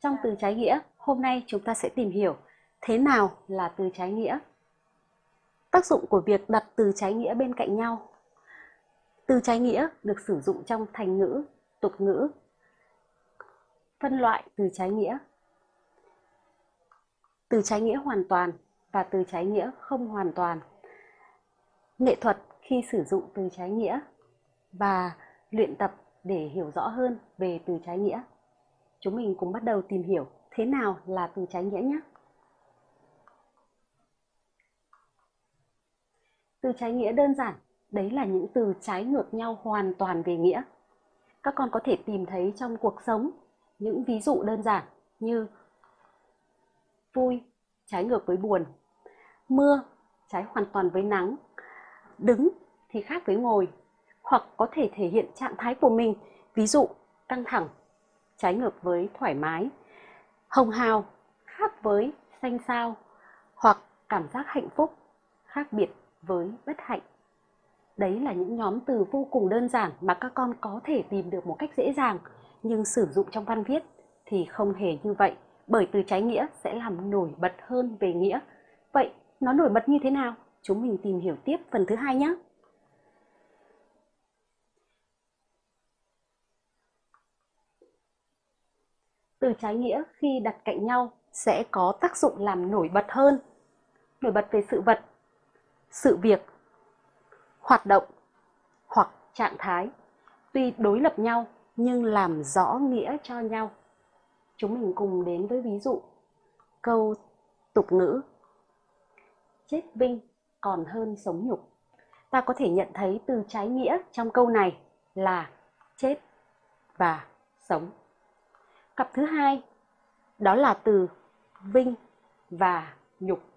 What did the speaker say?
Trong từ trái nghĩa, hôm nay chúng ta sẽ tìm hiểu thế nào là từ trái nghĩa. Tác dụng của việc đặt từ trái nghĩa bên cạnh nhau. Từ trái nghĩa được sử dụng trong thành ngữ, tục ngữ. Phân loại từ trái nghĩa. Từ trái nghĩa hoàn toàn và từ trái nghĩa không hoàn toàn. Nghệ thuật khi sử dụng từ trái nghĩa và luyện tập để hiểu rõ hơn về từ trái nghĩa. Chúng mình cùng bắt đầu tìm hiểu thế nào là từ trái nghĩa nhé. Từ trái nghĩa đơn giản, đấy là những từ trái ngược nhau hoàn toàn về nghĩa. Các con có thể tìm thấy trong cuộc sống những ví dụ đơn giản như vui trái ngược với buồn, mưa trái hoàn toàn với nắng, đứng thì khác với ngồi, hoặc có thể thể hiện trạng thái của mình, ví dụ căng thẳng, trái ngược với thoải mái, hồng hào khác với xanh sao, hoặc cảm giác hạnh phúc khác biệt với bất hạnh. Đấy là những nhóm từ vô cùng đơn giản mà các con có thể tìm được một cách dễ dàng, nhưng sử dụng trong văn viết thì không hề như vậy, bởi từ trái nghĩa sẽ làm nổi bật hơn về nghĩa. Vậy nó nổi bật như thế nào? Chúng mình tìm hiểu tiếp phần thứ hai nhé. Từ trái nghĩa khi đặt cạnh nhau sẽ có tác dụng làm nổi bật hơn, nổi bật về sự vật, sự việc, hoạt động hoặc trạng thái. Tuy đối lập nhau nhưng làm rõ nghĩa cho nhau. Chúng mình cùng đến với ví dụ câu tục ngữ chết vinh còn hơn sống nhục. Ta có thể nhận thấy từ trái nghĩa trong câu này là chết và sống. Cặp thứ hai đó là từ vinh và nhục.